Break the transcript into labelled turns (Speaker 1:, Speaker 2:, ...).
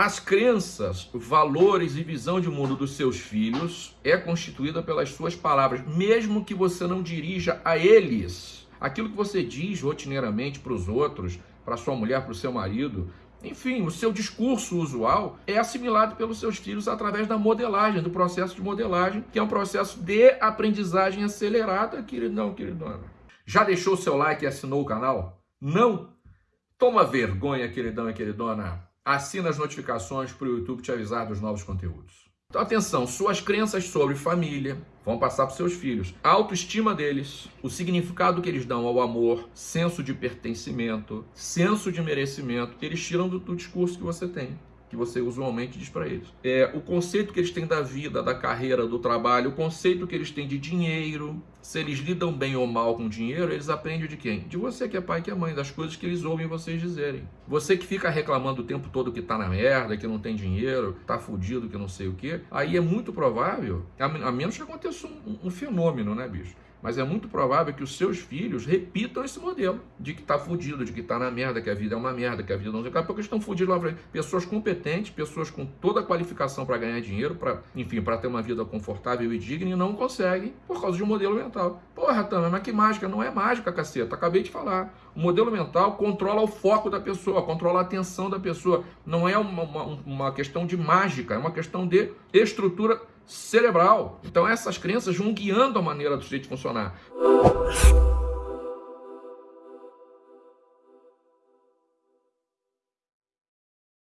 Speaker 1: As crenças, valores e visão de mundo dos seus filhos é constituída pelas suas palavras, mesmo que você não dirija a eles. Aquilo que você diz rotineiramente para os outros, para sua mulher, para o seu marido, enfim, o seu discurso usual é assimilado pelos seus filhos através da modelagem, do processo de modelagem, que é um processo de aprendizagem acelerada, queridão, queridona. Já deixou o seu like e assinou o canal? Não? Toma vergonha, queridão e queridona. Assina as notificações para o YouTube te avisar dos novos conteúdos. Então, atenção, suas crenças sobre família vão passar para seus filhos. A autoestima deles, o significado que eles dão ao amor, senso de pertencimento, senso de merecimento, eles tiram do, do discurso que você tem que você usualmente diz para eles. É, o conceito que eles têm da vida, da carreira, do trabalho, o conceito que eles têm de dinheiro, se eles lidam bem ou mal com dinheiro, eles aprendem de quem? De você que é pai que é mãe, das coisas que eles ouvem vocês dizerem. Você que fica reclamando o tempo todo que tá na merda, que não tem dinheiro, tá fudido, que não sei o que, aí é muito provável, a menos que aconteça um, um fenômeno, né, bicho? Mas é muito provável que os seus filhos repitam esse modelo de que tá fudido, de que tá na merda, que a vida é uma merda, que a vida não sei o que. Porque estão fudidos lá. Pessoas competentes, pessoas com toda a qualificação para ganhar dinheiro, para, enfim, para ter uma vida confortável e digna e não conseguem por causa de um modelo mental. Porra, Tama, mas que mágica? Não é mágica, caceta. Acabei de falar. O modelo mental controla o foco da pessoa, controla a atenção da pessoa. Não é uma, uma, uma questão de mágica, é uma questão de estrutura cerebral. Então essas crenças vão guiando a maneira do sujeito funcionar.